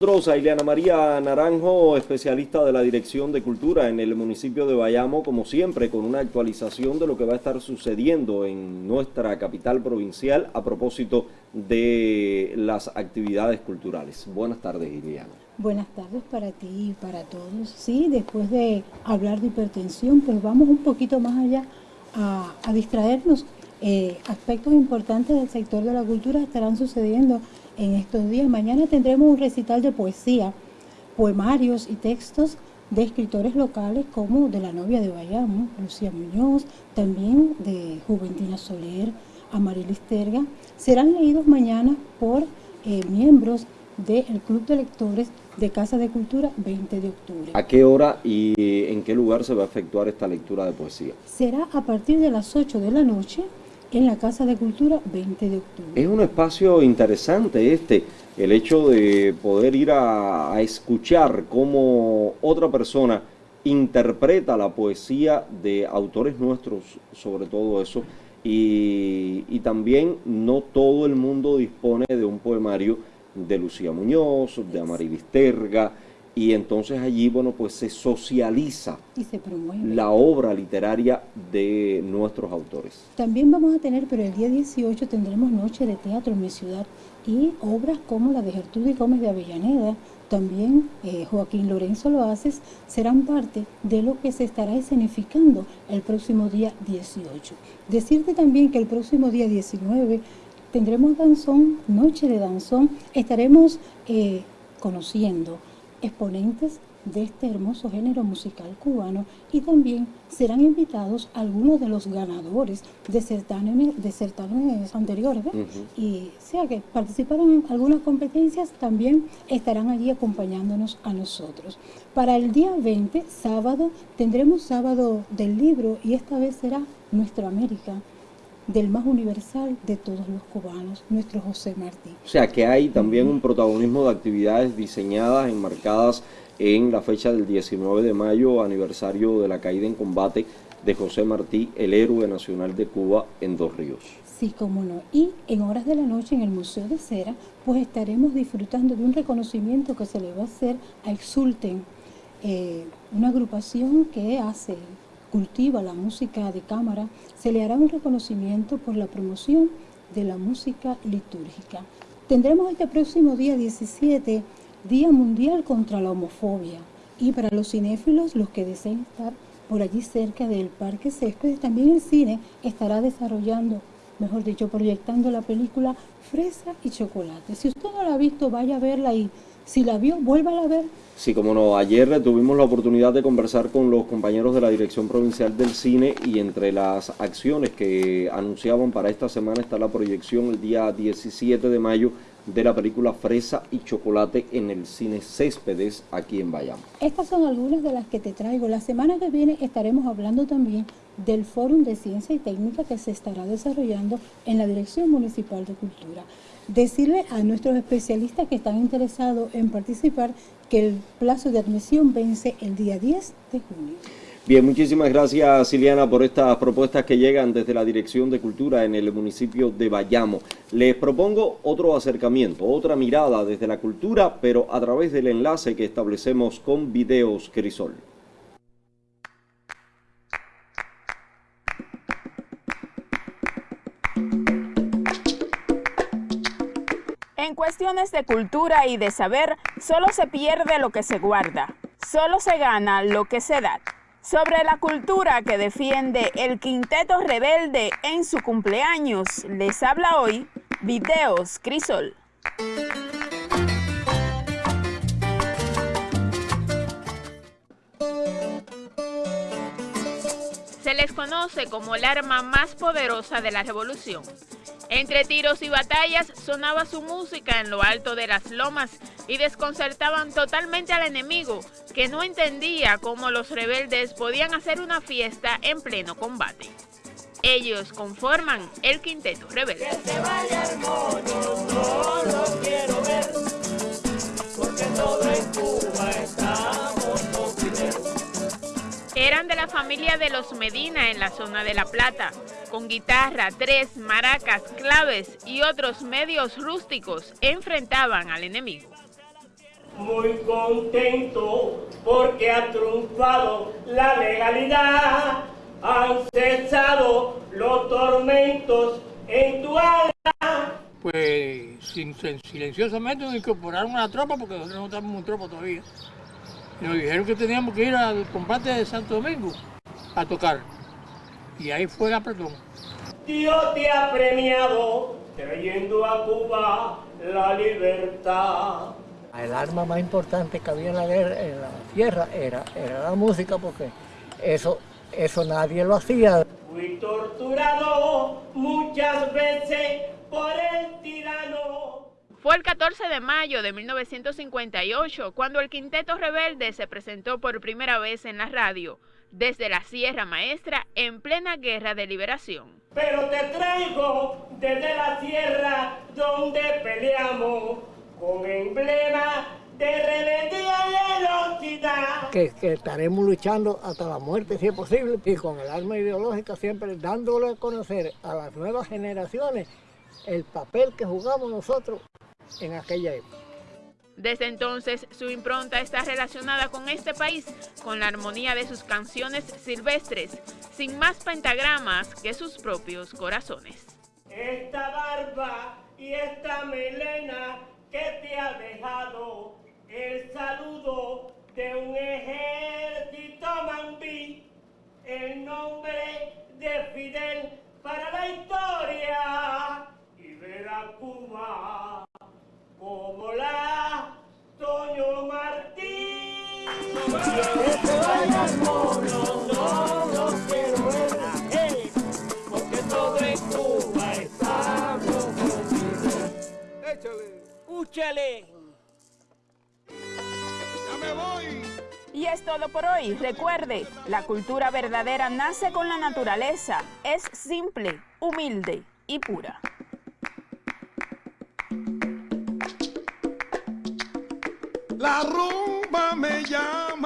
nosotros a Ileana María Naranjo, especialista de la Dirección de Cultura en el municipio de Bayamo, como siempre, con una actualización de lo que va a estar sucediendo en nuestra capital provincial a propósito de las actividades culturales. Buenas tardes, Ileana. Buenas tardes para ti y para todos. Sí, después de hablar de hipertensión, pues vamos un poquito más allá a, a distraernos. Eh, aspectos importantes del sector de la cultura estarán sucediendo en estos días. Mañana tendremos un recital de poesía, poemarios y textos de escritores locales como de la novia de Bayamo, Lucía Muñoz, también de Juventina Soler, Amarilis Terga. Serán leídos mañana por eh, miembros del Club de Lectores de Casa de Cultura 20 de octubre. ¿A qué hora y en qué lugar se va a efectuar esta lectura de poesía? Será a partir de las 8 de la noche en la Casa de Cultura 20 de octubre. Es un espacio interesante este, el hecho de poder ir a, a escuchar cómo otra persona interpreta la poesía de autores nuestros, sobre todo eso, y, y, también no todo el mundo dispone de un poemario de Lucía Muñoz, de Amarilis Terga, y entonces allí, bueno, pues se socializa y se la obra literaria de nuestros autores. También vamos a tener, pero el día 18 tendremos noche de teatro en mi ciudad y obras como la de Gertrudis Gómez de Avellaneda, también eh, Joaquín Lorenzo Loaces, serán parte de lo que se estará escenificando el próximo día 18. Decirte también que el próximo día 19 tendremos danzón, noche de danzón, estaremos eh, conociendo exponentes de este hermoso género musical cubano y también serán invitados algunos de los ganadores de certámenes, de certámenes anteriores y sea que participaron en algunas competencias también estarán allí acompañándonos a nosotros. Para el día 20, sábado, tendremos sábado del libro y esta vez será Nuestra América del más universal de todos los cubanos, nuestro José Martí. O sea que hay también un protagonismo de actividades diseñadas, enmarcadas en la fecha del 19 de mayo, aniversario de la caída en combate de José Martí, el héroe nacional de Cuba en Dos Ríos. Sí, cómo no. Y en horas de la noche en el Museo de Cera, pues estaremos disfrutando de un reconocimiento que se le va a hacer a Exulten, eh, una agrupación que hace cultiva la música de cámara, se le hará un reconocimiento por la promoción de la música litúrgica. Tendremos este próximo día 17, Día Mundial contra la Homofobia. Y para los cinéfilos, los que deseen estar por allí cerca del Parque Céspedes, también el cine estará desarrollando, mejor dicho, proyectando la película Fresa y Chocolate. Si usted no la ha visto, vaya a verla y si la vio, vuélvala a ver. Sí, como no, ayer tuvimos la oportunidad de conversar con los compañeros de la Dirección Provincial del Cine y entre las acciones que anunciaban para esta semana está la proyección el día 17 de mayo de la película Fresa y Chocolate en el cine Céspedes aquí en Bayamo. Estas son algunas de las que te traigo. La semana que viene estaremos hablando también del Fórum de Ciencia y Técnica que se estará desarrollando en la Dirección Municipal de Cultura decirle a nuestros especialistas que están interesados en participar que el plazo de admisión vence el día 10 de junio. Bien, muchísimas gracias Siliana por estas propuestas que llegan desde la Dirección de Cultura en el municipio de Bayamo. Les propongo otro acercamiento, otra mirada desde la cultura, pero a través del enlace que establecemos con Videos Crisol. En cuestiones de cultura y de saber, solo se pierde lo que se guarda, solo se gana lo que se da. Sobre la cultura que defiende el Quinteto Rebelde en su cumpleaños, les habla hoy Videos Crisol. Se les conoce como el arma más poderosa de la revolución. Entre tiros y batallas sonaba su música en lo alto de las lomas y desconcertaban totalmente al enemigo, que no entendía cómo los rebeldes podían hacer una fiesta en pleno combate. Ellos conforman el quinteto rebelde. Eran de la familia de los Medina en la zona de La Plata, con guitarra, tres, maracas, claves y otros medios rústicos enfrentaban al enemigo. muy contento porque ha triunfado la legalidad, han cesado los tormentos en tu alma. Pues silenciosamente nos incorporaron a la tropa porque nosotros no estamos en tropa todavía. Nos dijeron que teníamos que ir al combate de Santo Domingo a tocar. Y ahí fue la apretón. Dios te ha premiado trayendo a Cuba la libertad. El arma más importante que había en la, guerra, en la tierra era, era la música porque eso, eso nadie lo hacía. Fui torturado muchas veces por el tirano. Fue el 14 de mayo de 1958 cuando el Quinteto Rebelde se presentó por primera vez en la radio, desde la Sierra Maestra en plena guerra de liberación. Pero te traigo desde la sierra donde peleamos con emblema de rebeldía y velocidad. Que, que, estaremos luchando hasta la muerte si es posible y con el arma ideológica siempre dándole a conocer a las nuevas generaciones el papel que jugamos nosotros en aquella época. Desde entonces, su impronta está relacionada con este país, con la armonía de sus canciones silvestres, sin más pentagramas que sus propios corazones. Esta barba y esta melena que te ha dejado el saludo de un ejército mambí, el nombre de Fidel para la historia Úchale. Ya me voy. Y es todo por hoy. Recuerde, la cultura verdadera nace con la naturaleza. Es simple, humilde y pura. La rumba me llama.